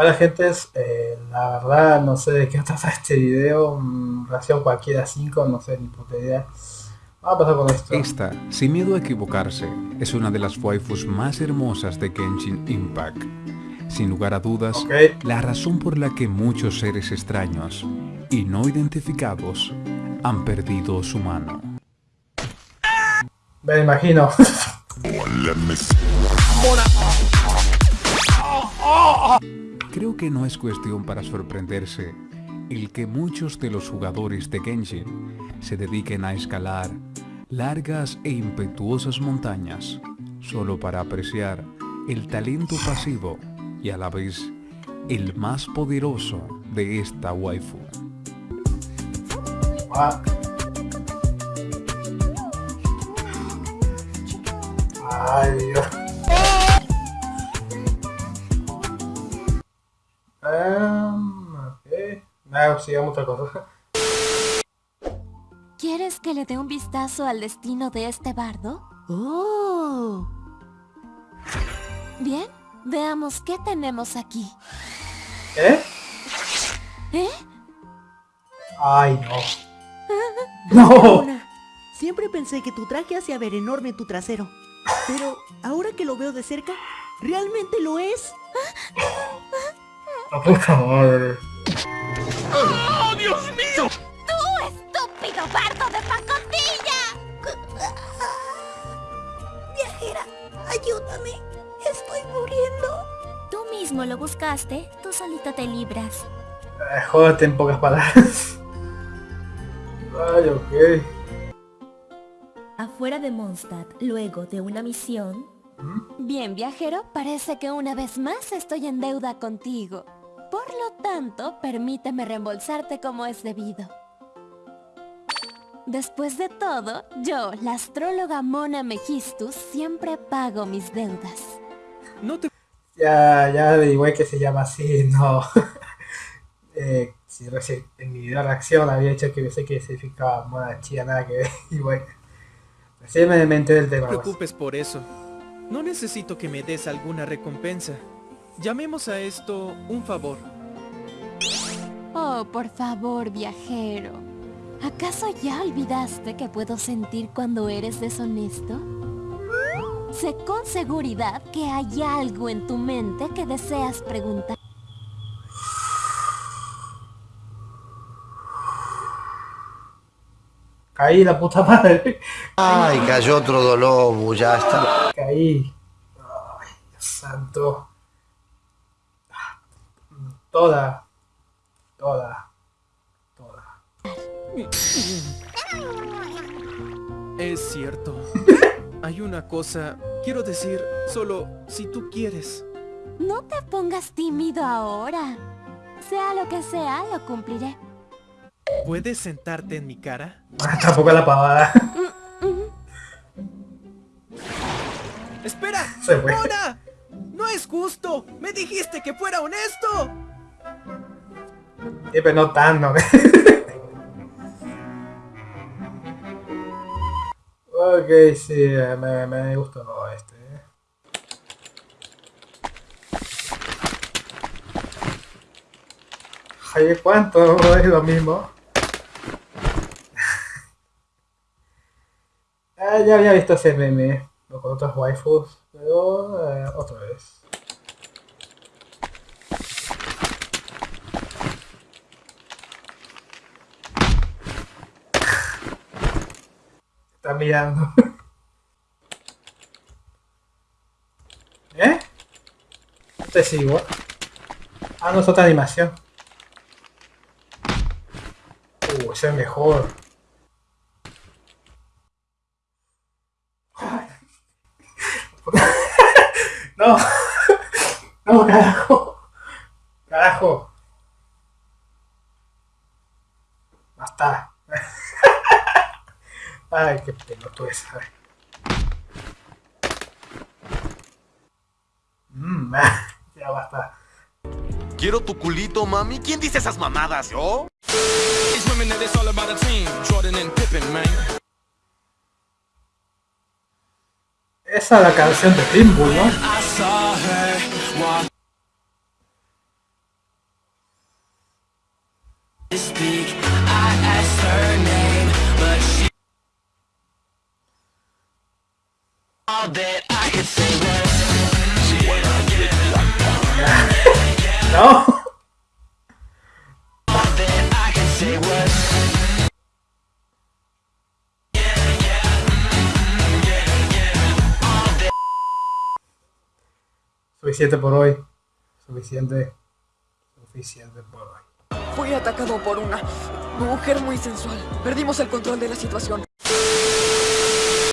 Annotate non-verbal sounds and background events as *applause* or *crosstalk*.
Bueno gente, eh, la verdad no sé de qué trata este video, mm, relación cualquiera 5, no sé ni puta idea. Vamos a pasar con esto. Esta, sin miedo a equivocarse, es una de las waifus más hermosas de Genshin Impact. Sin lugar a dudas, Ok. la razón por la que muchos seres extraños y no identificados han perdido su mano. Me imagino. Creo que no es cuestión para sorprenderse el que muchos de los jugadores de Genshin se dediquen a escalar largas e impetuosas montañas solo para apreciar el talento pasivo y a la vez el más poderoso de esta waifu. Ay. Em, ok. Nada, sigamos otra cosa. ¿Quieres que le dé un vistazo al destino de este bardo? ¡Oh! Bien, veamos qué tenemos aquí. ¿Eh? ¿Eh? Ay, no. *laughs* No. Luna, siempre pensé que tu traje hacía ver enorme tu trasero. Pero ahora que lo veo de cerca, ¿realmente lo es? *laughs* La puta madre. ¡Tú, estúpido bardo de pacotilla! Viajera, ayúdame. Estoy muriendo. Tú mismo lo buscaste, tú solito te libras. Eh, jódete en pocas palabras. Ay, ok. Afuera de Mondstadt, luego de una misión... Bien, viajero, parece que una vez más estoy en deuda contigo. Por lo tanto, permíteme reembolsarte como es debido. Después de todo, yo, la astróloga Mona Megistus, siempre pago mis deudas. No te Ya, ya averigué que se llama así, no. *laughs* eh, si reci- en mi video reacción había hecho que pensé que significaba mona chía, nada que ver. *laughs* Y bueno, recién me, enteré del tema. te pues. preocupes por eso. No necesito que me des alguna recompensa. Llamemos a esto un favor. Oh, por favor, viajero. ¿Acaso ya olvidaste que puedo sentir cuando eres deshonesto? Sé con seguridad que hay algo en tu mente que deseas preguntar. Caí la puta madre. Ay, cayó otro dolor, ya está. Caí. Ay, Dios santo. Toda. Toda. Toda. Es cierto. *laughs* Hay una cosa, quiero decir, solo si tú quieres. No te pongas tímido ahora. Sea lo que sea, lo cumpliré. ¿Puedes sentarte en mi cara? *laughs* Tampoco la pavada. ¡Espera! Se fue. ¡Mona! ¡No es justo! ¡Me dijiste que fuera honesto! Sí, pero no tan, ¿no? *laughs* ok, sí, eh, me, me gustó este. eh. Ay, ¿cuánto? *laughs* Es lo mismo. *laughs* Ah, ya había visto ese meme, con otras waifus, pero eh, otra vez. Está mirando. *laughs* ¿Eh? Es igual. Ah, no es otra animación. Uh, ese es mejor. *laughs* No. *laughs* No. Carajo. Basta. Ay, qué pelotudo es. a ver. Mm, *laughs* ya basta. Quiero tu culito, mami. ¿Quién dice esas mamadas? ¿Yo? Esa es la canción de Pitbull, ¿no? *laughs* No. Suficiente por hoy. Suficiente. Suficiente por hoy. Fui atacado por una mujer muy sensual. Perdimos el control de la situación.